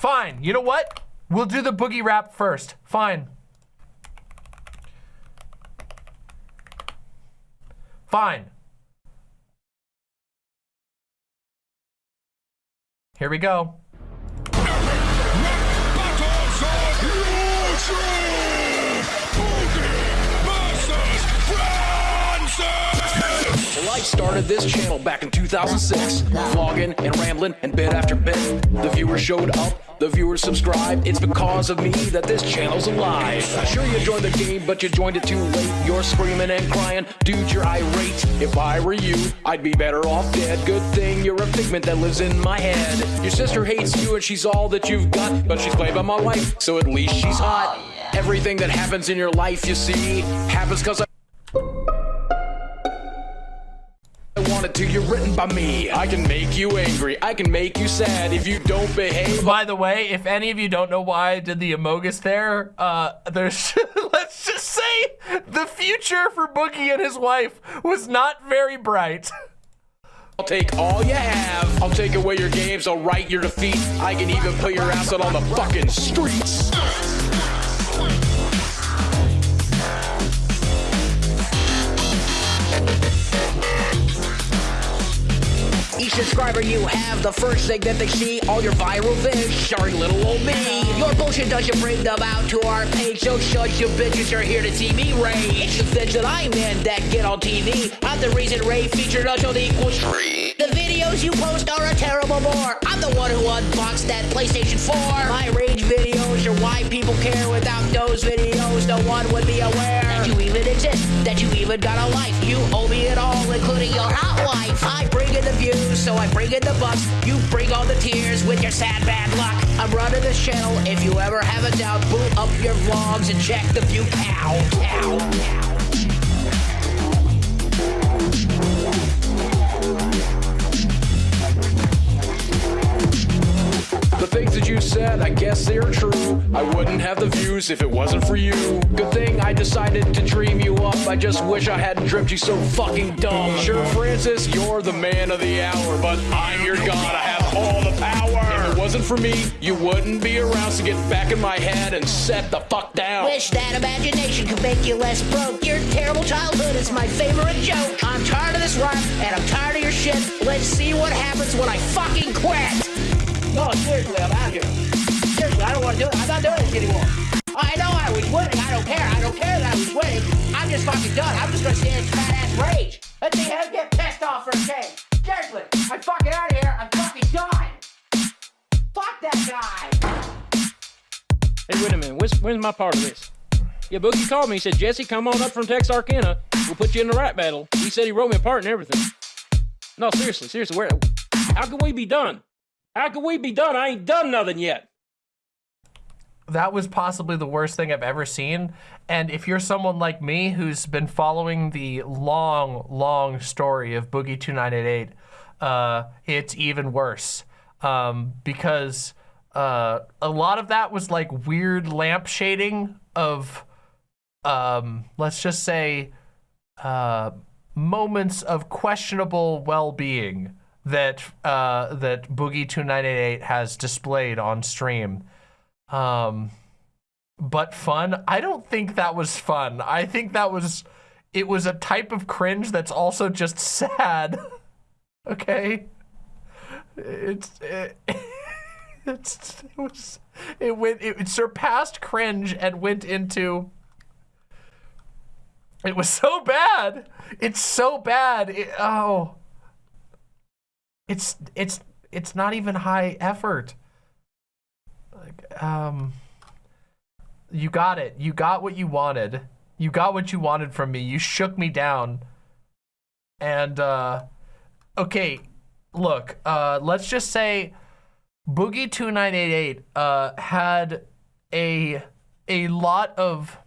fine. You know what? We'll do the boogie rap first. Fine. Fine. Here we go. Well, I started this channel back in 2006, vlogging and rambling and bit after bit. The viewers showed up, the viewers subscribed. It's because of me that this channel's alive. Sure, you joined the game, but you joined it too late. You're screaming and crying, dude, you're irate. If I were you, I'd be better off dead. Good thing you're a figment that lives in my head. Your sister hates you and she's all that you've got, but she's played by my wife, so at least she's hot. Everything that happens in your life, you see, happens because I. I to, you're written by me. I can make you angry, I can make you sad if you don't behave. By the way, if any of you don't know why I did the Amogus there, uh, there's, let's just say the future for Boogie and his wife was not very bright. I'll take all you have. I'll take away your games, I'll write your defeat. I can even put your ass out on the fucking streets. Subscriber you have, the first thing that they see, all your viral vids, starring little old me. Your bullshit doesn't bring them out to our page, so shut your bitches are here to see me rage. It's the things that I'm in that get on TV. I'm the reason Ray featured until the equals three. Videos you post are a terrible bore. I'm the one who unboxed that PlayStation 4. My rage videos are why people care. Without those videos, no one would be aware that you even exist, that you even got a life. You owe me it all, including your hot wife. I bring in the views, so I bring in the bucks. You bring all the tears with your sad bad luck. I'm running this channel. If you ever have a doubt, boot up your vlogs and check the view count. count. The things that you said, I guess they're true. I wouldn't have the views if it wasn't for you. Good thing I decided to dream you up. I just wish I hadn't dreamt you so fucking dumb. Sure, Francis, you're the man of the hour, but I'm your god. I have all the power. If it wasn't for me, you wouldn't be around. So get back in my head and set the fuck down. Wish that imagination could make you less broke. Your terrible childhood is my favorite joke. I'm tired of this rap, and I'm tired of your shit. Let's see what happens when I fucking quit. No, seriously, I'm out here. Seriously, I don't want to do it. I'm not doing this anymore. I know I was winning. I don't care. I don't care that I was winning. I'm just fucking done. I'm just gonna stand in fat ass rage. Let me have get pissed off for a change. Seriously, I'm fucking out of here. I'm fucking done. Fuck that guy. Hey, wait a minute. Where's, where's my part of this? Yeah, Boogie called me. He said, Jesse, come on up from Texarkana. We'll put you in the rap battle. He said he wrote me a part and everything. No, seriously, seriously. Where? How can we be done? How can we be done? I ain't done nothing yet. that was possibly the worst thing I've ever seen. And if you're someone like me who's been following the long, long story of Boogie 2988, uh, it's even worse. Um, because uh, a lot of that was like weird lamp shading of, um, let's just say, uh, moments of questionable well-being that uh, that Boogie 2988 has displayed on stream. Um but fun? I don't think that was fun. I think that was it was a type of cringe that's also just sad. Okay? It's it, it's it was it went it surpassed cringe and went into it was so bad. It's so bad. It, oh it's it's it's not even high effort like, um, you got it. You got what you wanted. You got what you wanted from me. You shook me down. And, uh, okay, look, uh, let's just say Boogie2988, uh, had a, a lot of,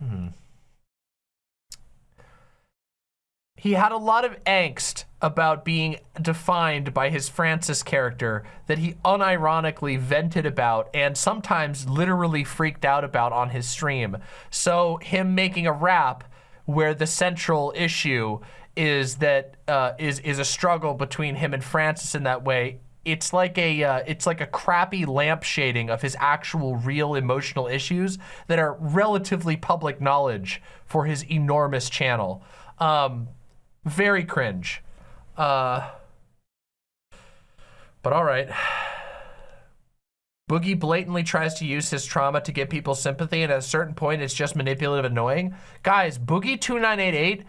hmm. He had a lot of angst about being defined by his Francis character that he unironically vented about and sometimes literally freaked out about on his stream. So him making a rap where the central issue is that uh, is is a struggle between him and Francis in that way it's like a uh, it's like a crappy lamp shading of his actual real emotional issues that are relatively public knowledge for his enormous channel. Um, very cringe. Uh, but all right. Boogie blatantly tries to use his trauma to get people sympathy, and at a certain point, it's just manipulative annoying. Guys, Boogie2988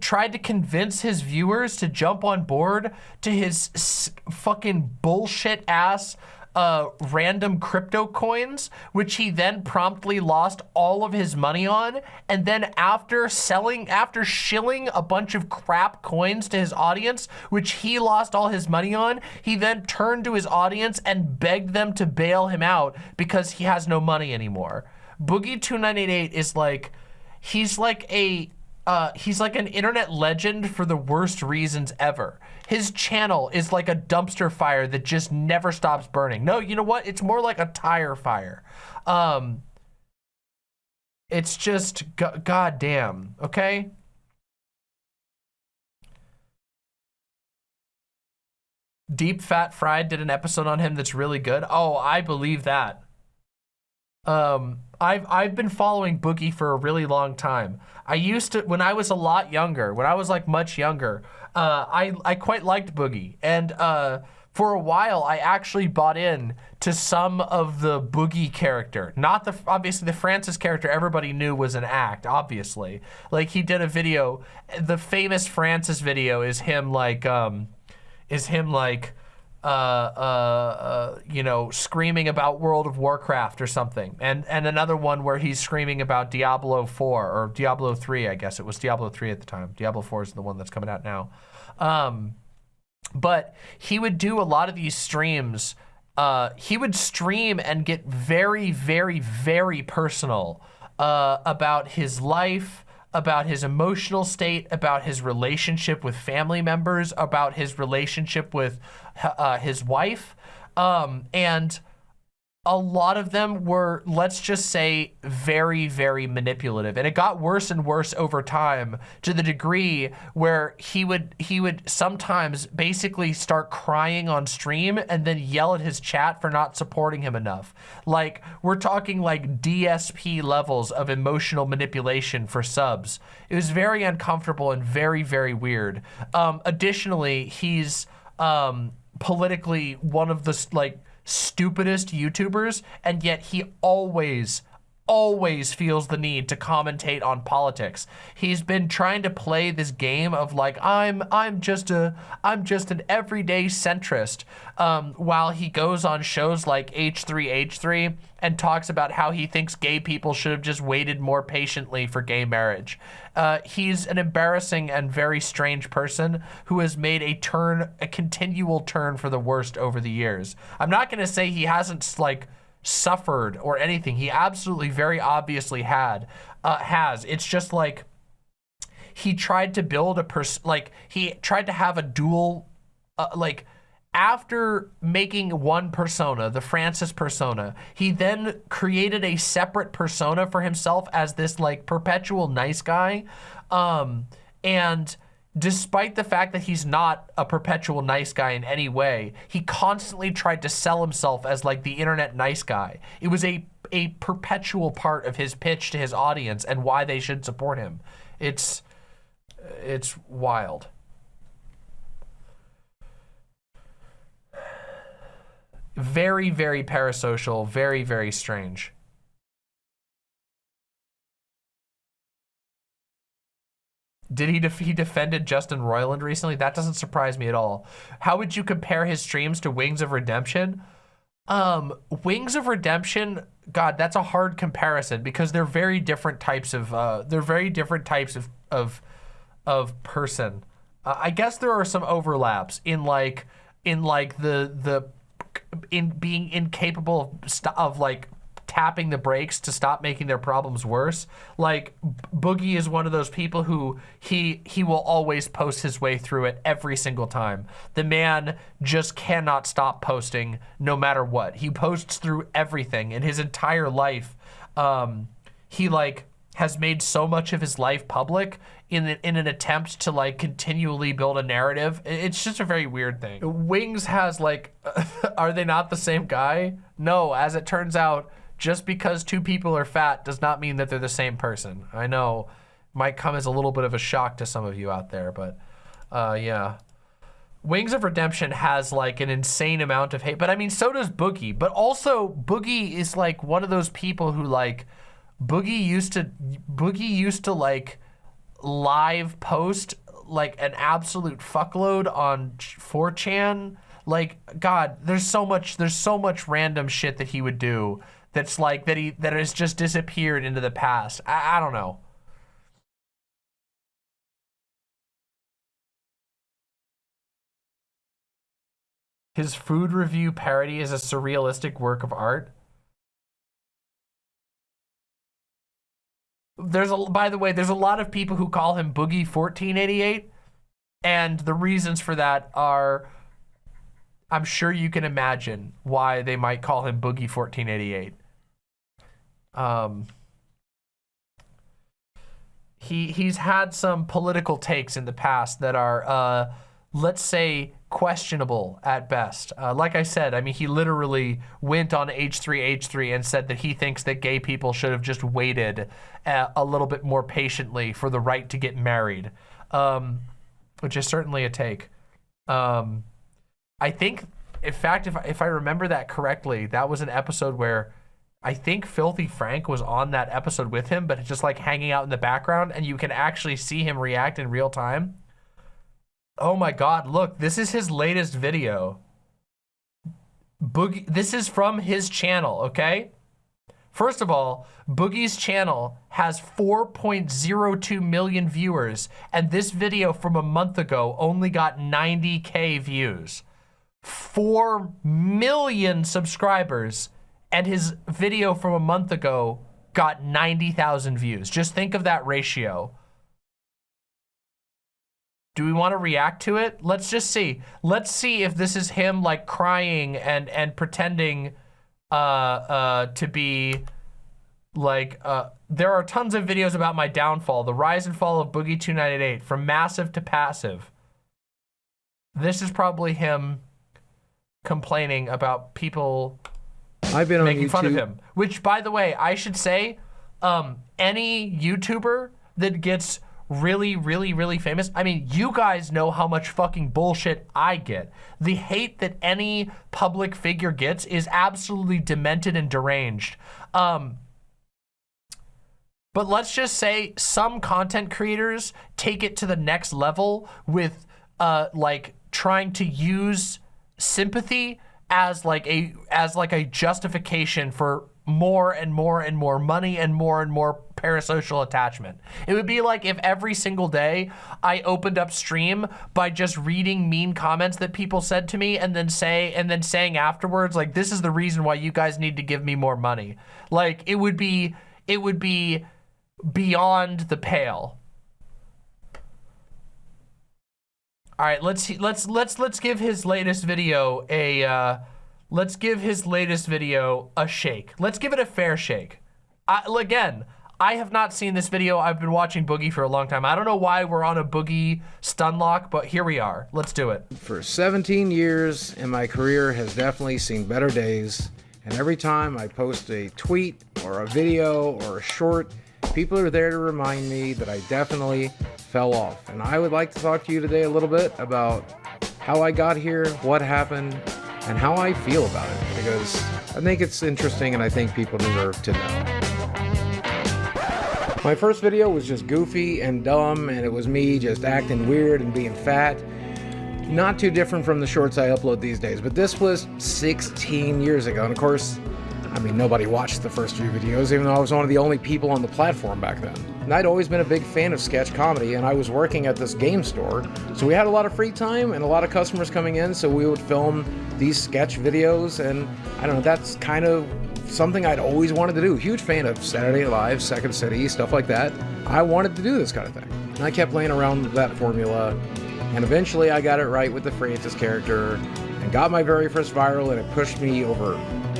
tried to convince his viewers to jump on board to his fucking bullshit ass uh, random crypto coins, which he then promptly lost all of his money on. And then after selling, after shilling a bunch of crap coins to his audience, which he lost all his money on, he then turned to his audience and begged them to bail him out because he has no money anymore. Boogie2988 is like, he's like a uh, he's like an internet legend for the worst reasons ever. His channel is like a dumpster fire that just never stops burning. No, you know what? It's more like a tire fire. Um, it's just go goddamn, okay? Deep Fat Fried did an episode on him that's really good. Oh, I believe that. Um, I've I've been following Boogie for a really long time. I used to when I was a lot younger, when I was like much younger. Uh, I I quite liked Boogie, and uh, for a while I actually bought in to some of the Boogie character. Not the obviously the Francis character everybody knew was an act. Obviously, like he did a video. The famous Francis video is him like um, is him like uh, uh, uh, you know, screaming about World of Warcraft or something, and and another one where he's screaming about Diablo 4 or Diablo 3, I guess it was Diablo 3 at the time. Diablo 4 is the one that's coming out now. Um, but he would do a lot of these streams. Uh, he would stream and get very, very, very personal uh, about his life, about his emotional state, about his relationship with family members, about his relationship with uh, his wife. Um, and a lot of them were, let's just say, very, very manipulative. And it got worse and worse over time to the degree where he would he would sometimes basically start crying on stream and then yell at his chat for not supporting him enough. Like, we're talking like DSP levels of emotional manipulation for subs. It was very uncomfortable and very, very weird. Um, additionally, he's um, politically one of the, like, stupidest YouTubers, and yet he always, always feels the need to commentate on politics. He's been trying to play this game of like, I'm, I'm just a, I'm just an everyday centrist, um, while he goes on shows like H3H3 and talks about how he thinks gay people should have just waited more patiently for gay marriage. Uh, he's an embarrassing and very strange person who has made a turn, a continual turn for the worst over the years. I'm not going to say he hasn't like suffered or anything. He absolutely very obviously had, uh, has. It's just like he tried to build a person, like he tried to have a dual, uh, like after making one persona, the Francis persona, he then created a separate persona for himself as this like perpetual nice guy. Um, and despite the fact that he's not a perpetual nice guy in any way, he constantly tried to sell himself as like the internet nice guy. It was a, a perpetual part of his pitch to his audience and why they should support him. It's, it's wild. very, very parasocial, very, very strange. Did he def he defended Justin Roiland recently? That doesn't surprise me at all. How would you compare his streams to Wings of Redemption? Um, Wings of Redemption, God, that's a hard comparison because they're very different types of uh, they're very different types of of of person. Uh, I guess there are some overlaps in like in like the the in being incapable of, of like tapping the brakes to stop making their problems worse. Like Boogie is one of those people who he he will always post his way through it every single time. The man just cannot stop posting no matter what. He posts through everything in his entire life. Um, he like has made so much of his life public in in an attempt to like continually build a narrative. It's just a very weird thing. Wings has like, are they not the same guy? No, as it turns out, just because two people are fat does not mean that they're the same person. I know, might come as a little bit of a shock to some of you out there, but uh, yeah. Wings of Redemption has like an insane amount of hate, but I mean, so does Boogie. But also, Boogie is like one of those people who like Boogie used to Boogie used to like live post like an absolute fuckload on 4chan. Like God, there's so much there's so much random shit that he would do that's like that he that has just disappeared into the past. I, I don't know. His food review parody is a surrealistic work of art. There's a, by the way, there's a lot of people who call him Boogie 1488. And the reasons for that are, I'm sure you can imagine why they might call him Boogie 1488. Um, he, he's had some political takes in the past that are, uh, let's say, questionable at best. Uh, like I said, I mean, he literally went on H3H3 and said that he thinks that gay people should have just waited a, a little bit more patiently for the right to get married, um, which is certainly a take. Um, I think, in fact, if, if I remember that correctly, that was an episode where I think Filthy Frank was on that episode with him, but just like hanging out in the background and you can actually see him react in real time. Oh my God, look, this is his latest video. Boogie, this is from his channel, okay? First of all, Boogie's channel has 4.02 million viewers, and this video from a month ago only got 90K views. 4 million subscribers, and his video from a month ago got 90,000 views. Just think of that ratio. Do we want to react to it? Let's just see. Let's see if this is him like crying and and pretending uh uh to be like uh there are tons of videos about my downfall, the rise and fall of Boogie 298 from massive to passive. This is probably him complaining about people I've been on making YouTube. fun of him. Which, by the way, I should say, um, any YouTuber that gets really, really, really famous. I mean, you guys know how much fucking bullshit I get. The hate that any public figure gets is absolutely demented and deranged. Um, but let's just say some content creators take it to the next level with uh, like trying to use sympathy as like a as like a justification for more and more and more money and more and more parasocial attachment. It would be like if every single day I opened up stream by just reading mean comments that people said to me and then say and then saying afterwards like this is the reason why you guys need to give me more money. Like it would be it would be beyond the pale. All right, let's let's let's let's give his latest video a uh, let's give his latest video a shake. Let's give it a fair shake. I, again, I have not seen this video. I've been watching Boogie for a long time. I don't know why we're on a Boogie stun lock, but here we are. Let's do it. For 17 years, and my career has definitely seen better days. And every time I post a tweet or a video or a short, people are there to remind me that I definitely fell off. And I would like to talk to you today a little bit about how I got here, what happened, and how I feel about it. Because I think it's interesting and I think people deserve to know. My first video was just goofy and dumb, and it was me just acting weird and being fat. Not too different from the shorts I upload these days, but this was 16 years ago. And of course, I mean, nobody watched the first few videos, even though I was one of the only people on the platform back then. And I'd always been a big fan of sketch comedy, and I was working at this game store, so we had a lot of free time and a lot of customers coming in, so we would film these sketch videos, and I don't know, that's kind of something I'd always wanted to do. Huge fan of Saturday Night Live, Second City, stuff like that. I wanted to do this kind of thing. And I kept playing around with that formula, and eventually I got it right with the Francis character, and got my very first viral, and it pushed me over,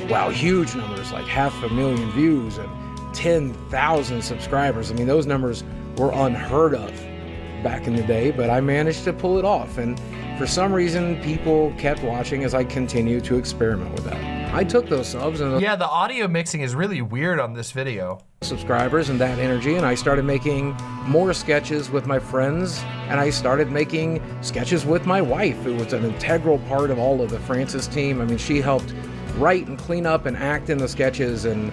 wow, huge numbers, like half a million views, and 10,000 subscribers. I mean, those numbers were unheard of back in the day, but I managed to pull it off. And for some reason, people kept watching as I continued to experiment with that. I took those subs and Yeah, the audio mixing is really weird on this video. subscribers and that energy, and I started making more sketches with my friends, and I started making sketches with my wife, who was an integral part of all of the Francis team. I mean, she helped write and clean up and act in the sketches, and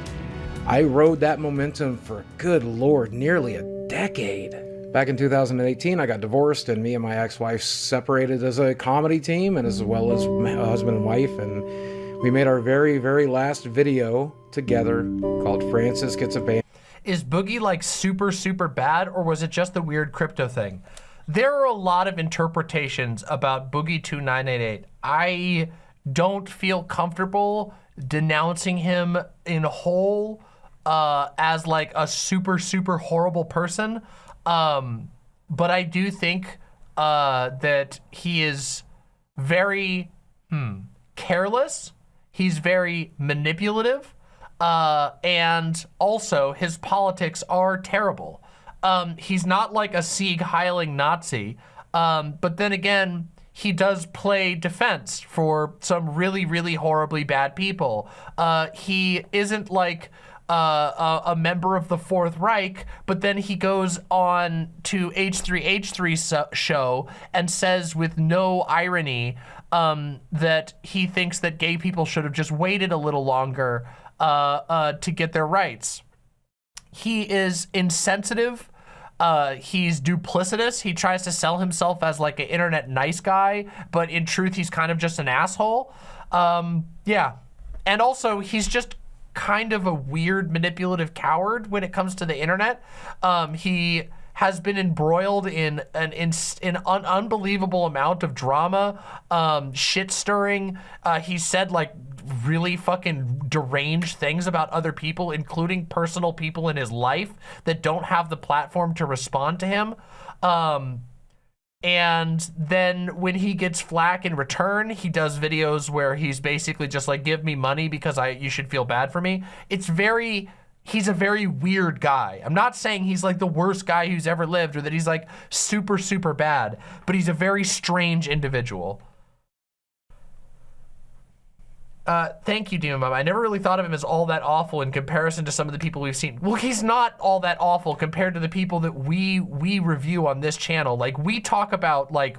I rode that momentum for, good lord, nearly a decade. Back in 2018, I got divorced, and me and my ex-wife separated as a comedy team, and as well as husband and wife, and we made our very, very last video together called Francis Gets a Band. Is Boogie like super, super bad, or was it just the weird crypto thing? There are a lot of interpretations about Boogie 2988. I don't feel comfortable denouncing him in whole uh, as like a super, super horrible person. Um, but I do think uh, that he is very hmm, careless. He's very manipulative. Uh, and also, his politics are terrible. Um, he's not like a Sieg Heiling Nazi. Um, but then again, he does play defense for some really, really horribly bad people. Uh, he isn't like uh, a, a member of the Fourth Reich, but then he goes on to H3H3 so show and says with no irony um, that he thinks that gay people should have just waited a little longer uh, uh, to get their rights. He is insensitive. Uh, he's duplicitous. He tries to sell himself as like an internet nice guy, but in truth, he's kind of just an asshole. Um, yeah. And also, he's just kind of a weird manipulative coward when it comes to the internet. Um, he has been embroiled in an in, an un unbelievable amount of drama, um, shit stirring. Uh, he said like really fucking deranged things about other people, including personal people in his life that don't have the platform to respond to him. Um, and then when he gets flack in return, he does videos where he's basically just like, give me money because I you should feel bad for me. It's very, he's a very weird guy. I'm not saying he's like the worst guy who's ever lived or that he's like super, super bad, but he's a very strange individual. Uh, thank you, Demon. I never really thought of him as all that awful in comparison to some of the people we've seen. Well, he's not all that awful compared to the people that we we review on this channel. Like we talk about like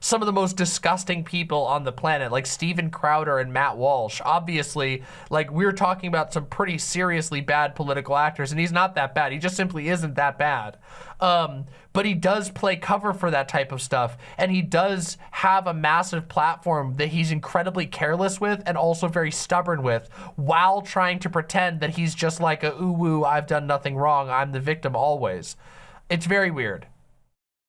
some of the most disgusting people on the planet, like Steven Crowder and Matt Walsh. Obviously, like we're talking about some pretty seriously bad political actors, and he's not that bad. He just simply isn't that bad. Um, but he does play cover for that type of stuff, and he does have a massive platform that he's incredibly careless with and also very stubborn with, while trying to pretend that he's just like a ooh woo, I've done nothing wrong, I'm the victim always. It's very weird.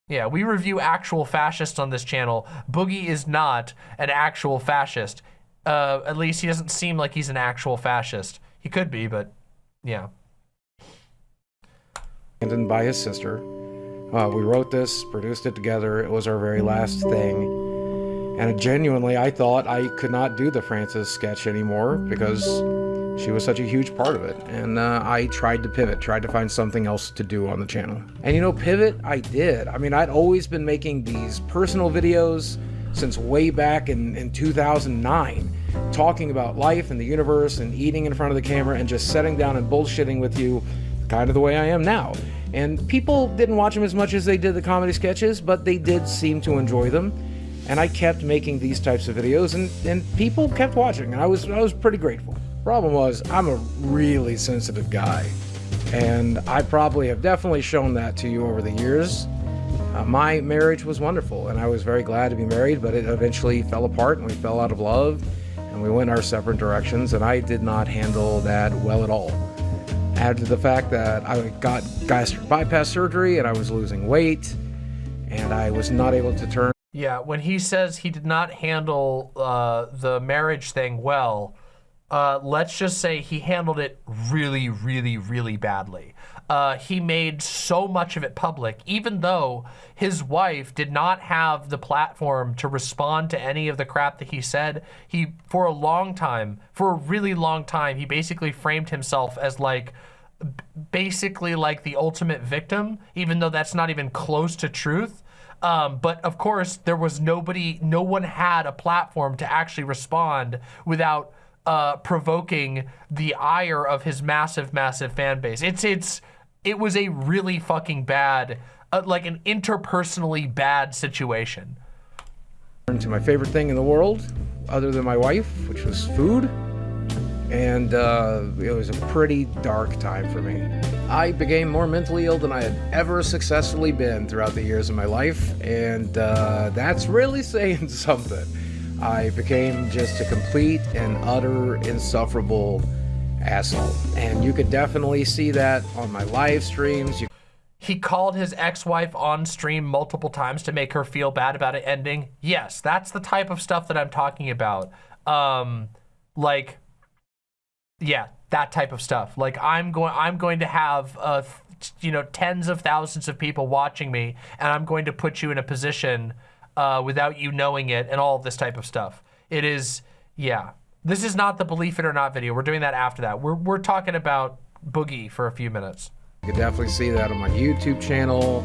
Yeah, we review actual fascists on this channel. Boogie is not an actual fascist. Uh, at least he doesn't seem like he's an actual fascist. He could be, but yeah. abandoned by his sister. Uh, we wrote this, produced it together. It was our very last thing. And genuinely, I thought I could not do the Francis sketch anymore because she was such a huge part of it. And uh, I tried to pivot, tried to find something else to do on the channel. And you know, pivot, I did. I mean, I'd always been making these personal videos since way back in, in 2009, talking about life and the universe and eating in front of the camera and just sitting down and bullshitting with you kind of the way I am now. And people didn't watch them as much as they did the comedy sketches, but they did seem to enjoy them. And I kept making these types of videos and, and people kept watching and I was I was pretty grateful. Problem was, I'm a really sensitive guy. And I probably have definitely shown that to you over the years. Uh, my marriage was wonderful and I was very glad to be married, but it eventually fell apart and we fell out of love and we went our separate directions and I did not handle that well at all. Add to the fact that I got gastric bypass surgery and I was losing weight and I was not able to turn Yeah, when he says he did not handle uh, the marriage thing well, uh, let's just say he handled it really, really, really badly. Uh, he made so much of it public, even though his wife did not have the platform to respond to any of the crap that he said. He, for a long time, for a really long time, he basically framed himself as like basically like the ultimate victim, even though that's not even close to truth. Um, but of course, there was nobody, no one had a platform to actually respond without uh, provoking the ire of his massive, massive fan base. It's, it's, it was a really fucking bad, uh, like an interpersonally bad situation. to my favorite thing in the world, other than my wife, which was food. And uh, it was a pretty dark time for me. I became more mentally ill than I had ever successfully been throughout the years of my life, and uh, that's really saying something. I became just a complete and utter insufferable asshole. And you could definitely see that on my live streams. You He called his ex-wife on stream multiple times to make her feel bad about it ending. Yes, that's the type of stuff that I'm talking about. Um, like, yeah, that type of stuff. Like, I'm going, I'm going to have, uh, you know, tens of thousands of people watching me, and I'm going to put you in a position uh, without you knowing it, and all this type of stuff. It is, yeah. This is not the believe it or not video. We're doing that after that. We're we're talking about Boogie for a few minutes. You could definitely see that on my YouTube channel.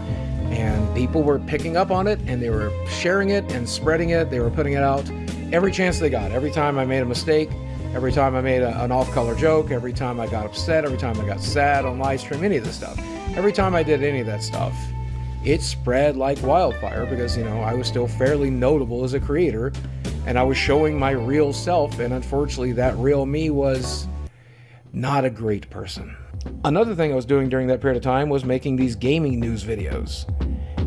And people were picking up on it and they were sharing it and spreading it. They were putting it out every chance they got. Every time I made a mistake, every time I made a, an off color joke, every time I got upset, every time I got sad on live stream, any of this stuff. Every time I did any of that stuff, it spread like wildfire because, you know, I was still fairly notable as a creator and I was showing my real self. And unfortunately, that real me was not a great person. Another thing I was doing during that period of time was making these gaming news videos.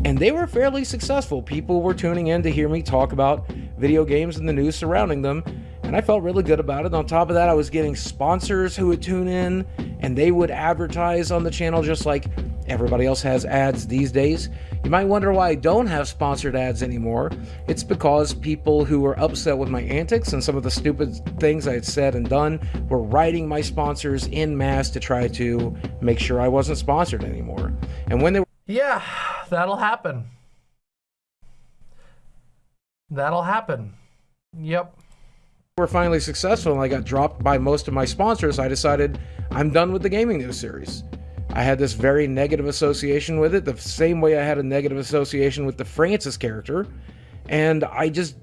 And they were fairly successful. People were tuning in to hear me talk about video games and the news surrounding them. And I felt really good about it. On top of that, I was getting sponsors who would tune in and they would advertise on the channel just like everybody else has ads these days. You might wonder why I don't have sponsored ads anymore. It's because people who were upset with my antics and some of the stupid things I had said and done were writing my sponsors in mass to try to make sure I wasn't sponsored anymore. And when they were Yeah, that'll happen. That'll happen. Yep. We're finally successful and I got dropped by most of my sponsors, I decided I'm done with the gaming news series. I had this very negative association with it, the same way I had a negative association with the Francis character, and I just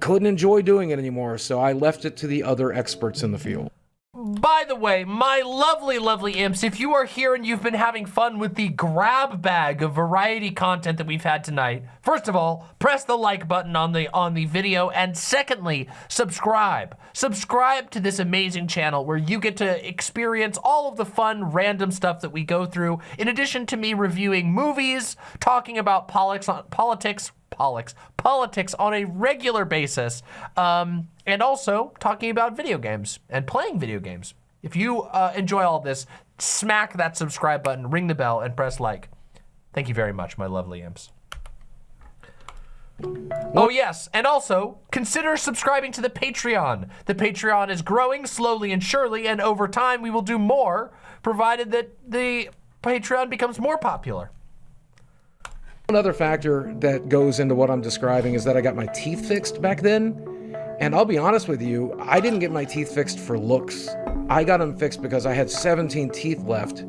couldn't enjoy doing it anymore, so I left it to the other experts in the field. By the way, my lovely, lovely imps, if you are here and you've been having fun with the grab bag of variety content that we've had tonight, first of all, press the like button on the on the video, and secondly, subscribe. Subscribe to this amazing channel where you get to experience all of the fun, random stuff that we go through, in addition to me reviewing movies, talking about politics, politics, politics, politics on a regular basis, um, and also talking about video games and playing video games. If you uh, enjoy all this, smack that subscribe button, ring the bell, and press like. Thank you very much, my lovely imps. Oh yes, and also consider subscribing to the Patreon. The Patreon is growing slowly and surely, and over time we will do more, provided that the Patreon becomes more popular. Another factor that goes into what I'm describing is that I got my teeth fixed back then. And I'll be honest with you, I didn't get my teeth fixed for looks. I got them fixed because I had 17 teeth left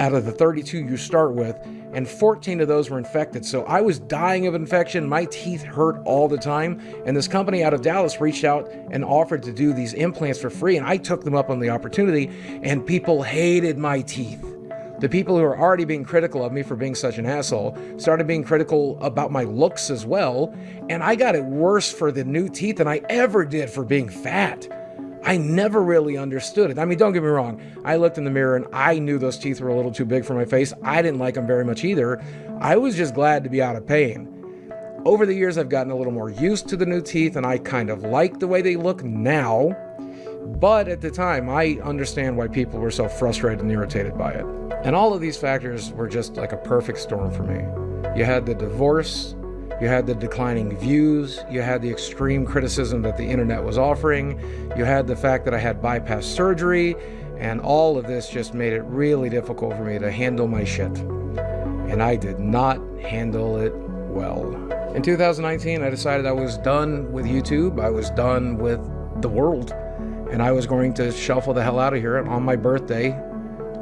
out of the 32 you start with, and 14 of those were infected. So I was dying of infection. My teeth hurt all the time. And this company out of Dallas reached out and offered to do these implants for free. And I took them up on the opportunity, and people hated my teeth. The people who are already being critical of me for being such an asshole started being critical about my looks as well, and I got it worse for the new teeth than I ever did for being fat. I never really understood it. I mean, don't get me wrong. I looked in the mirror and I knew those teeth were a little too big for my face. I didn't like them very much either. I was just glad to be out of pain. Over the years, I've gotten a little more used to the new teeth and I kind of like the way they look now. But at the time, I understand why people were so frustrated and irritated by it. And all of these factors were just like a perfect storm for me. You had the divorce, you had the declining views, you had the extreme criticism that the internet was offering, you had the fact that I had bypass surgery, and all of this just made it really difficult for me to handle my shit. And I did not handle it well. In 2019, I decided I was done with YouTube, I was done with the world, and I was going to shuffle the hell out of here on my birthday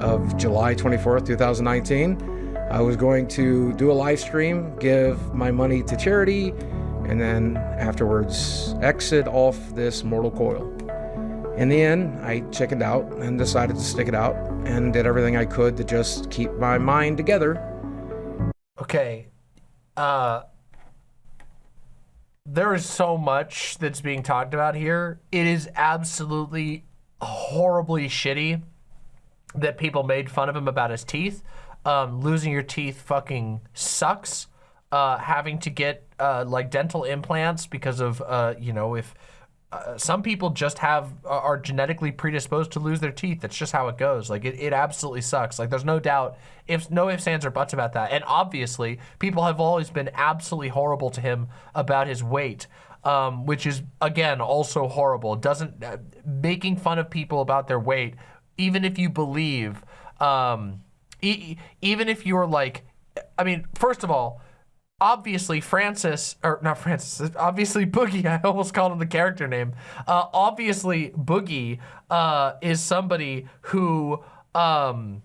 of July 24th, 2019. I was going to do a live stream, give my money to charity, and then afterwards exit off this mortal coil. In the end, I chickened out and decided to stick it out and did everything I could to just keep my mind together. Okay. Uh there is so much that's being talked about here. It is absolutely horribly shitty that people made fun of him about his teeth. Um, losing your teeth fucking sucks. Uh, having to get uh, like dental implants because of uh, you know if uh, some people just have are genetically predisposed to lose their teeth. That's just how it goes. Like it, it absolutely sucks. Like there's no doubt, if no ifs, ands, or buts about that. And obviously, people have always been absolutely horrible to him about his weight, um, which is again also horrible. Doesn't uh, making fun of people about their weight, even if you believe, um, e even if you're like, I mean, first of all obviously Francis, or not Francis, obviously Boogie, I almost called him the character name. Uh, obviously Boogie uh, is somebody who um,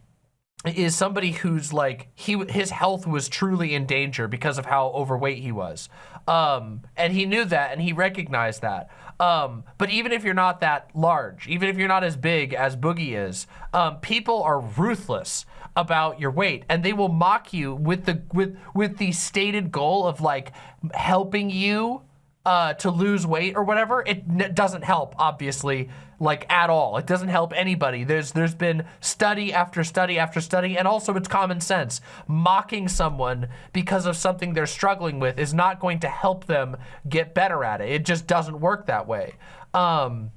is somebody who's like, he his health was truly in danger because of how overweight he was. Um, and he knew that and he recognized that. Um, but even if you're not that large, even if you're not as big as Boogie is, um, people are ruthless about your weight and they will mock you with the with with the stated goal of like helping you uh, to lose weight or whatever, it doesn't help, obviously, like at all. It doesn't help anybody. There's there's been study after study after study, and also it's common sense. Mocking someone because of something they're struggling with is not going to help them get better at it. It just doesn't work that way. Um,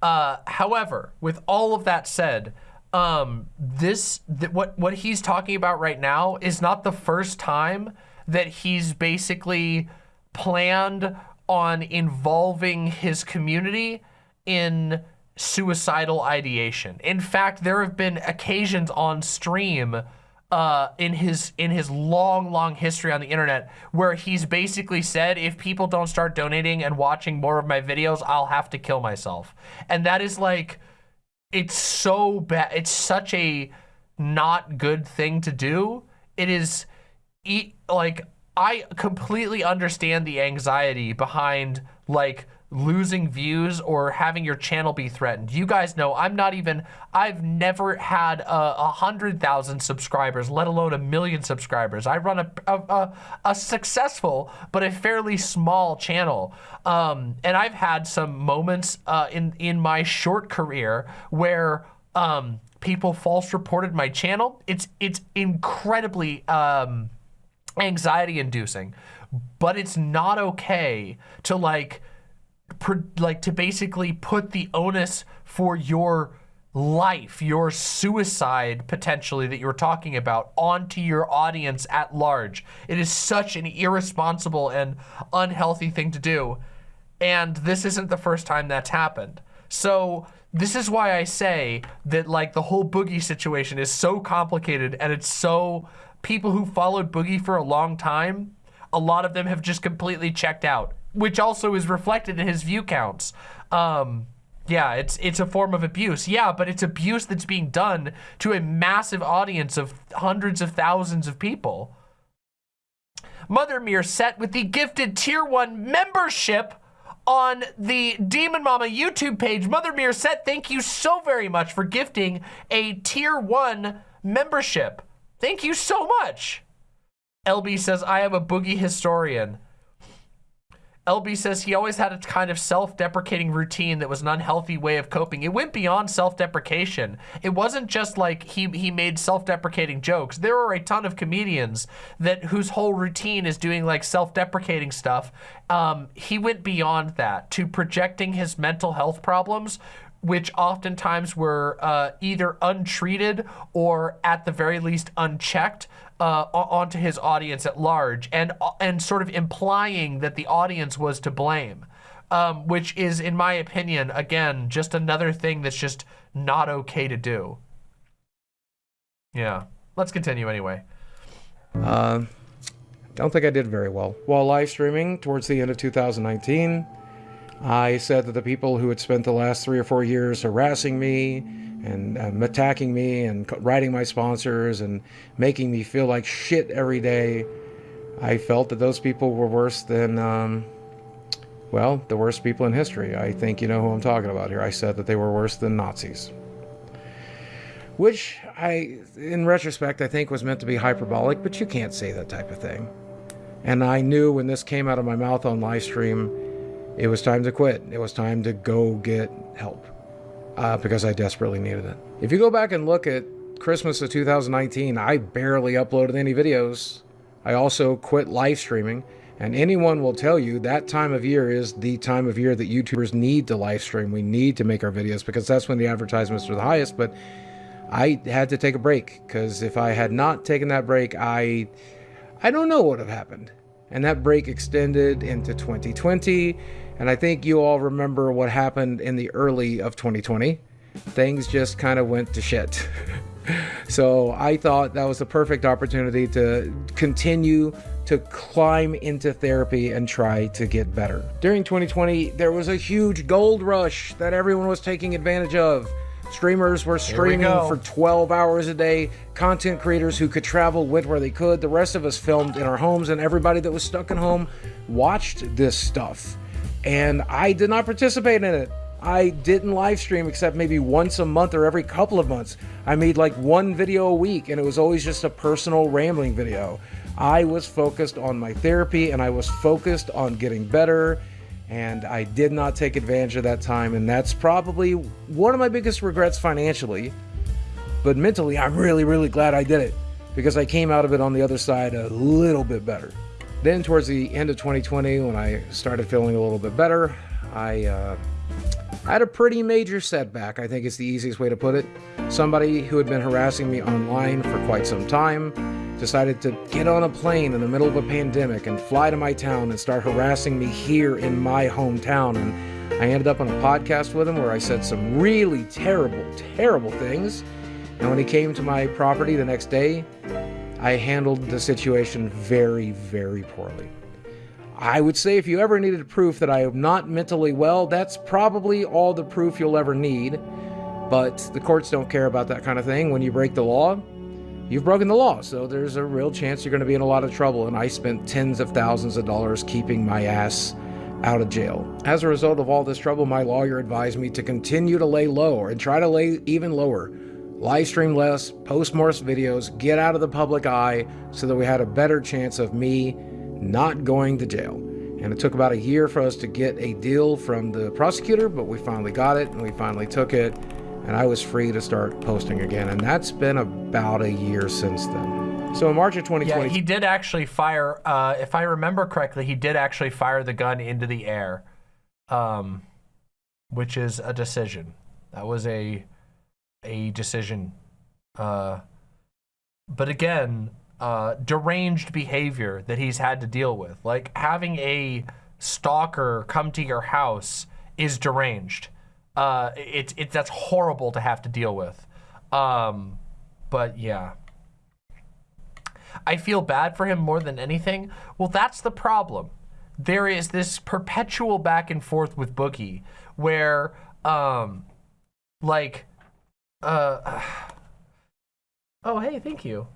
uh, however, with all of that said, um, this th what what he's talking about right now is not the first time that he's basically planned on involving his community in suicidal ideation. In fact, there have been occasions on stream uh, in his in his long, long history on the internet where he's basically said, if people don't start donating and watching more of my videos, I'll have to kill myself. And that is like it's so bad. It's such a not good thing to do. It is like I completely understand the anxiety behind like losing views or having your channel be threatened. You guys know I'm not even, I've never had a, a hundred thousand subscribers, let alone a million subscribers. I run a, a, a successful, but a fairly small channel. Um, and I've had some moments uh, in, in my short career where um, people false reported my channel. It's, it's incredibly um, anxiety inducing, but it's not okay to like, like to basically put the onus for your life, your suicide potentially that you were talking about onto your audience at large. It is such an irresponsible and unhealthy thing to do. And this isn't the first time that's happened. So this is why I say that like the whole Boogie situation is so complicated and it's so people who followed Boogie for a long time, a lot of them have just completely checked out which also is reflected in his view counts. Um, yeah, it's it's a form of abuse. Yeah, but it's abuse that's being done to a massive audience of hundreds of thousands of people. Mother Mere set with the gifted tier one membership on the Demon Mama YouTube page. Mother Mere set, thank you so very much for gifting a tier one membership. Thank you so much. LB says, I am a boogie historian. LB says he always had a kind of self-deprecating routine that was an unhealthy way of coping. It went beyond self-deprecation. It wasn't just like he, he made self-deprecating jokes. There are a ton of comedians that whose whole routine is doing like self-deprecating stuff. Um, he went beyond that to projecting his mental health problems which oftentimes were uh, either untreated or at the very least unchecked uh, onto his audience at large and, uh, and sort of implying that the audience was to blame. Um, which is, in my opinion, again, just another thing that's just not okay to do. Yeah, let's continue anyway. Uh, don't think I did very well. While live streaming towards the end of 2019, I said that the people who had spent the last three or four years harassing me and um, attacking me and writing my sponsors and making me feel like shit every day. I felt that those people were worse than, um, well, the worst people in history. I think you know who I'm talking about here. I said that they were worse than Nazis. Which I, in retrospect, I think was meant to be hyperbolic, but you can't say that type of thing. And I knew when this came out of my mouth on live stream, it was time to quit. It was time to go get help uh, because I desperately needed it. If you go back and look at Christmas of 2019, I barely uploaded any videos. I also quit live streaming. And anyone will tell you that time of year is the time of year that YouTubers need to live stream. We need to make our videos because that's when the advertisements are the highest. But I had to take a break because if I had not taken that break, I I don't know what would have happened. And that break extended into 2020. And I think you all remember what happened in the early of 2020. Things just kind of went to shit. so I thought that was the perfect opportunity to continue to climb into therapy and try to get better. During 2020, there was a huge gold rush that everyone was taking advantage of. Streamers were streaming go. for 12 hours a day. Content creators who could travel went where they could. The rest of us filmed in our homes, and everybody that was stuck at home watched this stuff. And I did not participate in it. I didn't live stream except maybe once a month or every couple of months. I made like one video a week, and it was always just a personal rambling video. I was focused on my therapy and I was focused on getting better and I did not take advantage of that time. And that's probably one of my biggest regrets financially. But mentally, I'm really, really glad I did it because I came out of it on the other side a little bit better. Then, towards the end of 2020, when I started feeling a little bit better, I uh, had a pretty major setback, I think is the easiest way to put it. Somebody who had been harassing me online for quite some time decided to get on a plane in the middle of a pandemic and fly to my town and start harassing me here in my hometown. And I ended up on a podcast with him where I said some really terrible, terrible things. And when he came to my property the next day, I handled the situation very, very poorly. I would say if you ever needed proof that I am not mentally well, that's probably all the proof you'll ever need. But the courts don't care about that kind of thing. When you break the law, you've broken the law. So there's a real chance you're going to be in a lot of trouble. And I spent tens of thousands of dollars keeping my ass out of jail. As a result of all this trouble, my lawyer advised me to continue to lay low and try to lay even lower. Live stream less, post more videos, get out of the public eye so that we had a better chance of me not going to jail. And it took about a year for us to get a deal from the prosecutor, but we finally got it and we finally took it. And I was free to start posting again. And that's been about a year since then. So in March of Yeah, 2020, he did actually fire. Uh, if I remember correctly, he did actually fire the gun into the air, um, which is a decision. That was a a decision. Uh, but again, uh, deranged behavior that he's had to deal with, like having a stalker come to your house, is deranged. Uh, it's it that's horrible to have to deal with. Um, but yeah. I feel bad for him more than anything. Well, that's the problem. There is this perpetual back and forth with Boogie where, um, like, uh, oh, hey, thank you.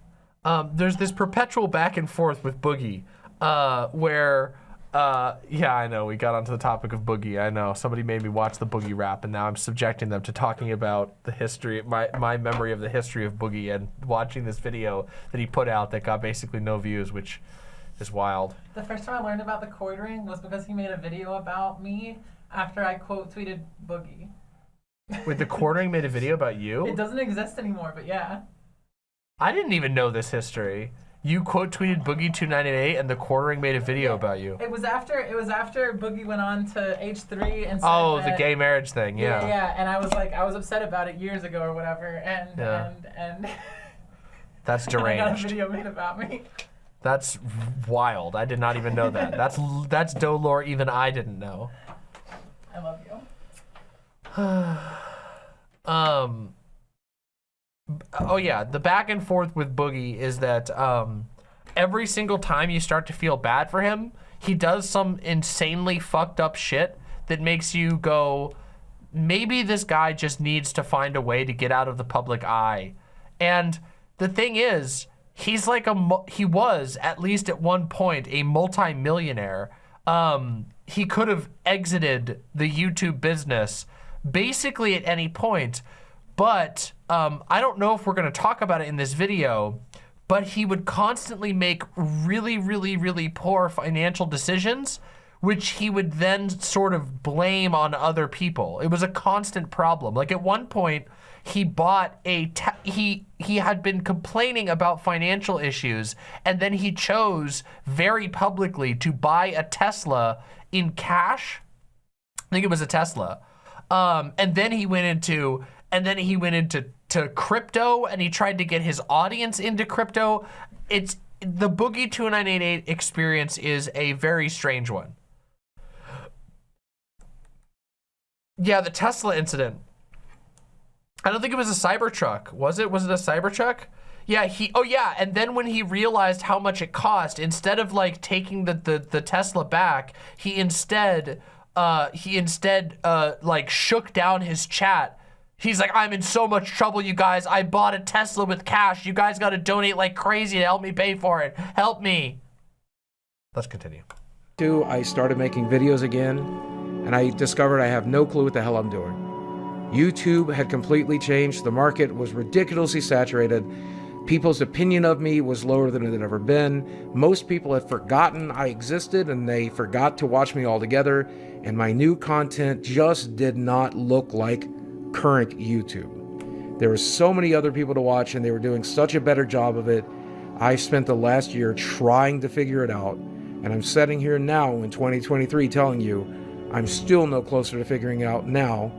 Um, there's this perpetual back and forth with Boogie, uh, where, uh, yeah, I know we got onto the topic of Boogie. I know somebody made me watch the Boogie rap, and now I'm subjecting them to talking about the history, my my memory of the history of Boogie, and watching this video that he put out that got basically no views, which is wild. The first time I learned about the Quartering was because he made a video about me after I quote tweeted Boogie. Wait, the quartering made a video about you? It doesn't exist anymore, but yeah. I didn't even know this history. You quote tweeted Boogie two ninety eight, and the quartering made a video about you. It was after it was after Boogie went on to H3 and said Oh, the gay marriage thing, Yeah, yeah. yeah, and I was like, I was upset about it years ago or whatever, and Yeah. and and That's I got a video made about me. That's wild. I did not even know that. That's that's Dolor even I didn't know. I love you. Um. Oh yeah, the back and forth with Boogie is that um, every single time you start to feel bad for him, he does some insanely fucked up shit that makes you go, maybe this guy just needs to find a way to get out of the public eye. And the thing is, he's like a, he was at least at one point a multi-millionaire. Um, he could have exited the YouTube business basically at any point, but um, I don't know if we're gonna talk about it in this video, but he would constantly make really, really, really poor financial decisions, which he would then sort of blame on other people. It was a constant problem. Like at one point, he bought a, he, he had been complaining about financial issues, and then he chose very publicly to buy a Tesla in cash. I think it was a Tesla. Um, and then he went into, and then he went into to crypto and he tried to get his audience into crypto. It's the Boogie 2988 experience is a very strange one. Yeah, the Tesla incident. I don't think it was a Cybertruck. Was it? Was it a Cybertruck? Yeah, he, oh yeah, and then when he realized how much it cost, instead of like taking the, the, the Tesla back, he instead, uh, he instead, uh, like shook down his chat. He's like, I'm in so much trouble, you guys. I bought a Tesla with cash. You guys got to donate like crazy to help me pay for it. Help me. Let's continue. Two, I started making videos again, and I discovered I have no clue what the hell I'm doing. YouTube had completely changed. The market was ridiculously saturated. People's opinion of me was lower than it had ever been. Most people had forgotten I existed and they forgot to watch me altogether. And my new content just did not look like current YouTube. There were so many other people to watch and they were doing such a better job of it. I spent the last year trying to figure it out. And I'm sitting here now in 2023 telling you I'm still no closer to figuring it out now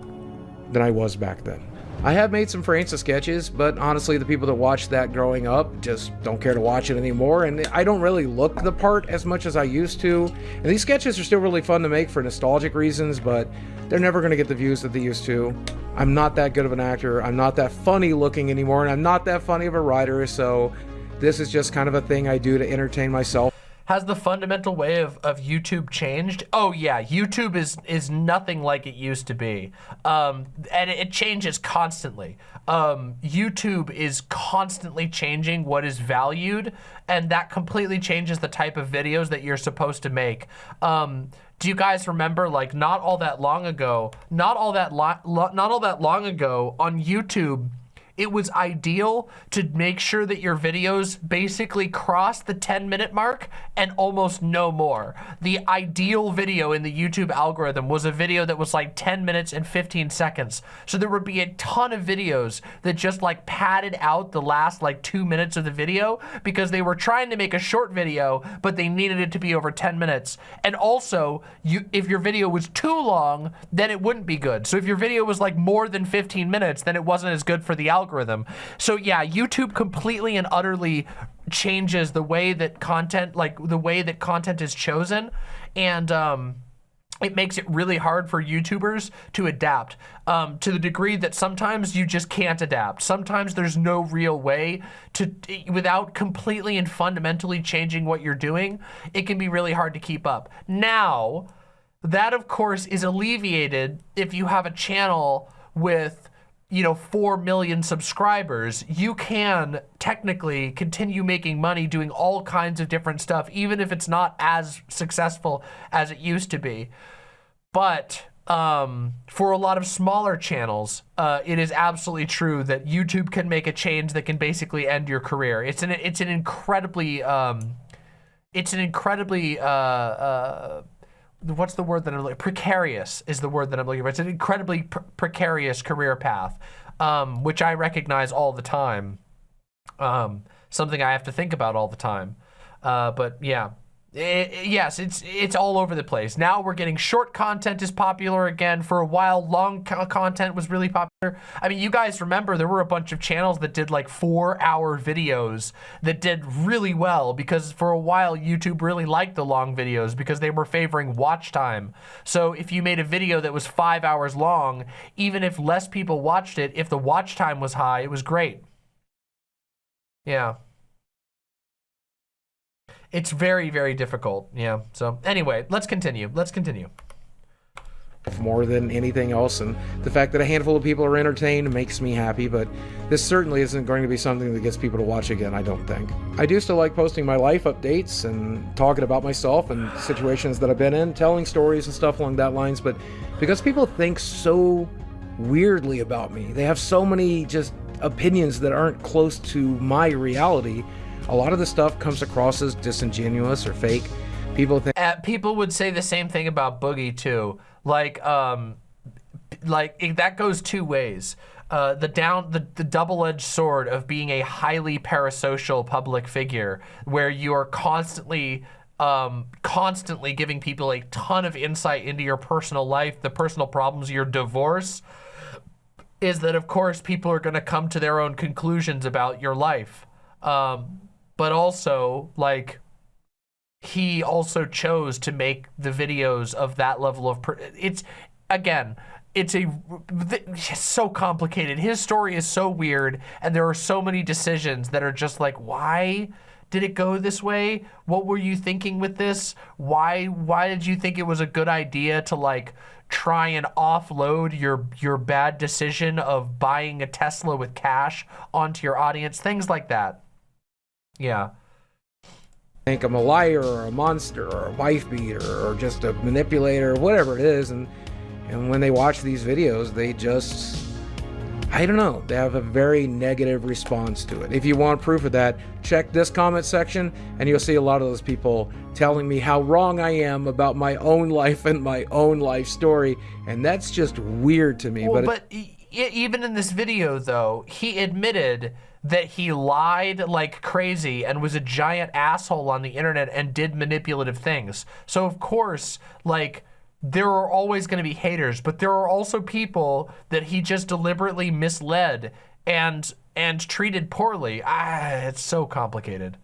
than I was back then. I have made some Francis sketches, but honestly, the people that watched that growing up just don't care to watch it anymore, and I don't really look the part as much as I used to. And these sketches are still really fun to make for nostalgic reasons, but they're never going to get the views that they used to. I'm not that good of an actor, I'm not that funny looking anymore, and I'm not that funny of a writer, so this is just kind of a thing I do to entertain myself. Has the fundamental way of, of YouTube changed? Oh yeah, YouTube is is nothing like it used to be. Um, and it, changes constantly. Um, YouTube is constantly changing what is valued and that completely changes the type of videos that you're supposed to make. Um, do you guys remember like not all that long ago, not all that not all that long ago on YouTube, it was ideal to make sure that your videos basically cross the 10 minute mark and almost no more. The ideal video in the YouTube algorithm was a video that was like 10 minutes and 15 seconds. So there would be a ton of videos that just like padded out the last like two minutes of the video because they were trying to make a short video, but they needed it to be over 10 minutes. And also, you if your video was too long, then it wouldn't be good. So if your video was like more than 15 minutes, then it wasn't as good for the algorithm algorithm. So yeah, YouTube completely and utterly changes the way that content, like the way that content is chosen. And, um, it makes it really hard for YouTubers to adapt um, to the degree that sometimes you just can't adapt. Sometimes there's no real way to, without completely and fundamentally changing what you're doing, it can be really hard to keep up. Now, that of course is alleviated if you have a channel with you know, 4 million subscribers, you can technically continue making money doing all kinds of different stuff, even if it's not as successful as it used to be. But um, for a lot of smaller channels, uh, it is absolutely true that YouTube can make a change that can basically end your career. It's an, it's an incredibly, um, it's an incredibly, uh, uh, what's the word that I'm looking, precarious is the word that I'm looking for. It's an incredibly pr precarious career path, um, which I recognize all the time. Um, something I have to think about all the time. Uh, but yeah, it, yes, it's it's all over the place. Now we're getting short content is popular again. For a while, long co content was really popular. I mean, you guys remember there were a bunch of channels that did like four hour videos that did really well because for a while YouTube really liked the long videos because they were favoring watch time. So if you made a video that was five hours long, even if less people watched it, if the watch time was high, it was great. Yeah. It's very, very difficult. Yeah. So anyway, let's continue. Let's continue. more than anything else and the fact that a handful of people are entertained makes me happy but this certainly isn't going to be something that gets people to watch again i don't think i do still like posting my life updates and talking about myself and situations that i've been in telling stories and stuff along that lines but because people think so weirdly about me they have so many just opinions that aren't close to my reality a lot of the stuff comes across as disingenuous or fake people think Uh, people would say the same thing about Boogie too. Like, um, like it, that goes two ways. Uh, the down, the, the double-edged sword of being a highly parasocial public figure, where you are constantly, um, constantly giving people a ton of insight into your personal life, the personal problems, your divorce, is that of course people are going to come to their own conclusions about your life. Um, but also, like, he also chose to make the videos of that level of it's again it's a it's so complicated. His story is so weird and there are so many decisions that are just like why did it go this way? What were you thinking with this? Why why did you think it was a good idea to like try and offload your your bad decision of buying a Tesla with cash onto your audience? Things like that yeah. Think I'm a liar or a monster or a wife beater or just a manipulator or whatever it is and and when they watch these videos they just I don't know they have a very negative response to it. If you want proof of that check this comment section and you'll see a lot of those people telling me how wrong I am about my own life and my own life story and that's just weird to me Well, but, but even in this video, though, he admitted that he lied like crazy and was a giant asshole on the internet and did manipulative things. So, of course, like, there are always going to be haters, but there are also people that he just deliberately misled and and treated poorly. Ah, it's so complicated.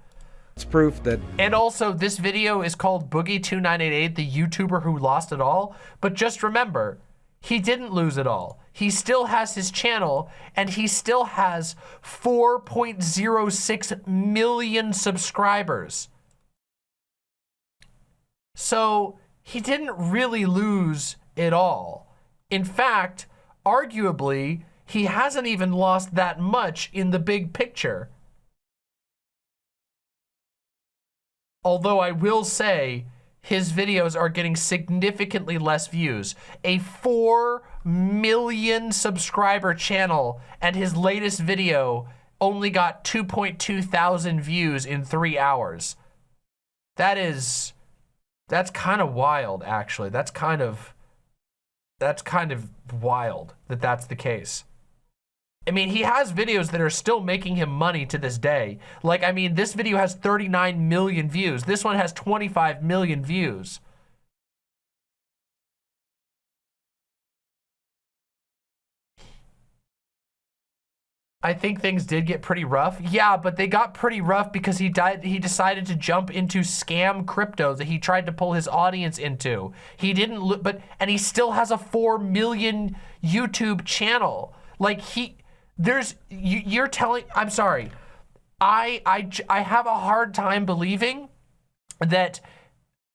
it's proof that And also, this video is called Boogie2988, the YouTuber who lost it all. But just remember, he didn't lose it all. He still has his channel, and he still has 4.06 million subscribers. So, he didn't really lose it all. In fact, arguably, he hasn't even lost that much in the big picture. Although I will say his videos are getting significantly less views. A 4 million subscriber channel and his latest video only got 2.2 thousand views in three hours. That is, that's kind of wild, actually. That's kind of, that's kind of wild that that's the case. I mean, he has videos that are still making him money to this day. Like, I mean, this video has 39 million views. This one has 25 million views. I think things did get pretty rough. Yeah, but they got pretty rough because he died. He decided to jump into scam crypto that he tried to pull his audience into. He didn't, but and he still has a four million YouTube channel. Like he, there's you, you're telling. I'm sorry. I, I, I have a hard time believing that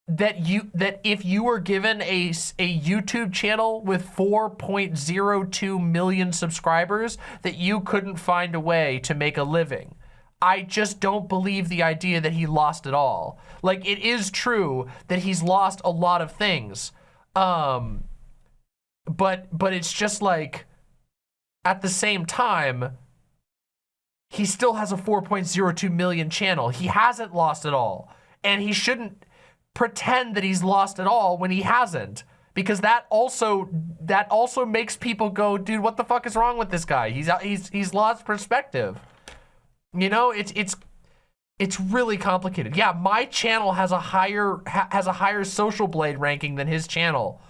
that you that if you were given a, a YouTube channel with 4.02 million subscribers that you couldn't find a way to make a living. I just don't believe the idea that he lost it all. Like it is true that he's lost a lot of things. Um but but it's just like at the same time he still has a 4.02 million channel. He hasn't lost it all. And he shouldn't pretend that he's lost it all when he hasn't. Because that also that also makes people go, dude, what the fuck is wrong with this guy? He's he's he's lost perspective. You know, it's it's it's really complicated. Yeah, my channel has a higher ha has a higher social blade ranking than his channel.